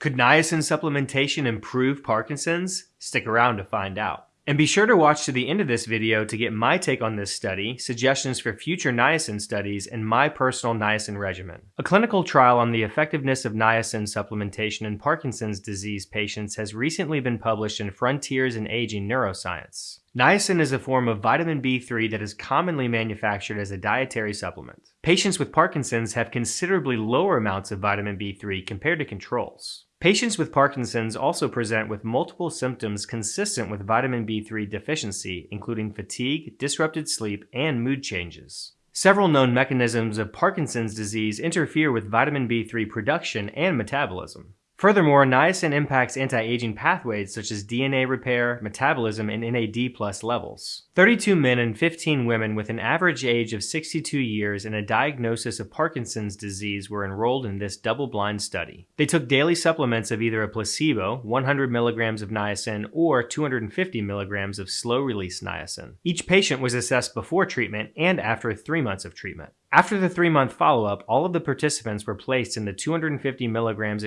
Could niacin supplementation improve Parkinson's? Stick around to find out. And be sure to watch to the end of this video to get my take on this study, suggestions for future niacin studies, and my personal niacin regimen. A clinical trial on the effectiveness of niacin supplementation in Parkinson's disease patients has recently been published in Frontiers in Aging Neuroscience. Niacin is a form of vitamin B3 that is commonly manufactured as a dietary supplement. Patients with Parkinson's have considerably lower amounts of vitamin B3 compared to controls. Patients with Parkinson's also present with multiple symptoms consistent with vitamin B3 deficiency, including fatigue, disrupted sleep, and mood changes. Several known mechanisms of Parkinson's disease interfere with vitamin B3 production and metabolism. Furthermore, niacin impacts anti-aging pathways such as DNA repair, metabolism, and NAD plus levels. 32 men and 15 women with an average age of 62 years and a diagnosis of Parkinson's disease were enrolled in this double-blind study. They took daily supplements of either a placebo, 100 milligrams of niacin, or 250 milligrams of slow-release niacin. Each patient was assessed before treatment and after three months of treatment. After the three-month follow-up, all of the participants were placed in the 250 milligrams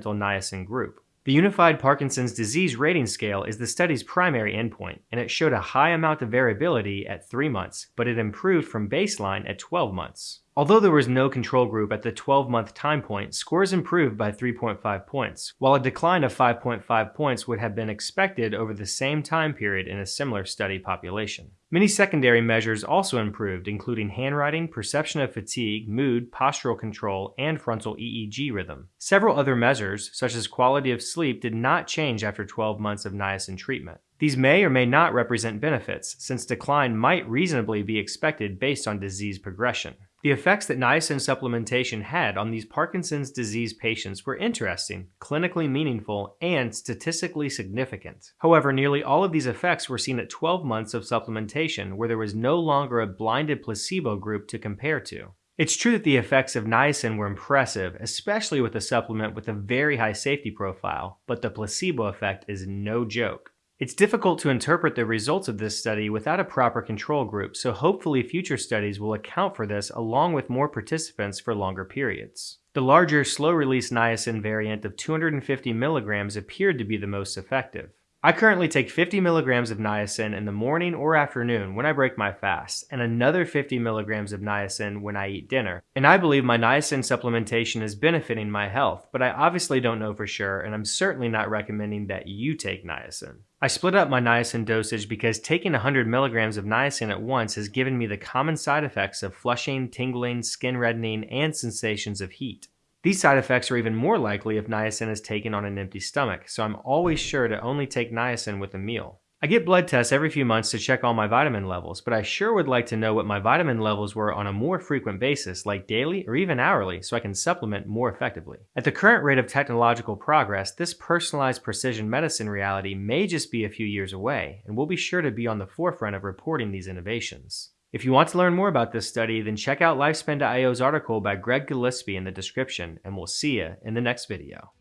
experimental niacin group. The Unified Parkinson's Disease Rating Scale is the study's primary endpoint, and it showed a high amount of variability at 3 months, but it improved from baseline at 12 months. Although there was no control group at the 12-month time point, scores improved by 3.5 points, while a decline of 5.5 points would have been expected over the same time period in a similar study population. Many secondary measures also improved, including handwriting, perception of fatigue, mood, postural control, and frontal EEG rhythm. Several other measures, such as quality of sleep, did not change after 12 months of niacin treatment. These may or may not represent benefits, since decline might reasonably be expected based on disease progression. The effects that niacin supplementation had on these Parkinson's disease patients were interesting, clinically meaningful, and statistically significant. However, nearly all of these effects were seen at 12 months of supplementation where there was no longer a blinded placebo group to compare to. It's true that the effects of niacin were impressive, especially with a supplement with a very high safety profile, but the placebo effect is no joke. It's difficult to interpret the results of this study without a proper control group, so hopefully future studies will account for this along with more participants for longer periods. The larger slow-release niacin variant of 250 milligrams appeared to be the most effective. I currently take 50 milligrams of niacin in the morning or afternoon when I break my fast, and another 50 milligrams of niacin when I eat dinner. And I believe my niacin supplementation is benefiting my health, but I obviously don't know for sure, and I'm certainly not recommending that you take niacin. I split up my niacin dosage because taking 100 milligrams of niacin at once has given me the common side effects of flushing, tingling, skin reddening, and sensations of heat. These side effects are even more likely if niacin is taken on an empty stomach, so I'm always sure to only take niacin with a meal. I get blood tests every few months to check all my vitamin levels, but I sure would like to know what my vitamin levels were on a more frequent basis, like daily or even hourly, so I can supplement more effectively. At the current rate of technological progress, this personalized precision medicine reality may just be a few years away, and we'll be sure to be on the forefront of reporting these innovations. If you want to learn more about this study, then check out Lifespan.io's article by Greg Gillespie in the description, and we'll see you in the next video.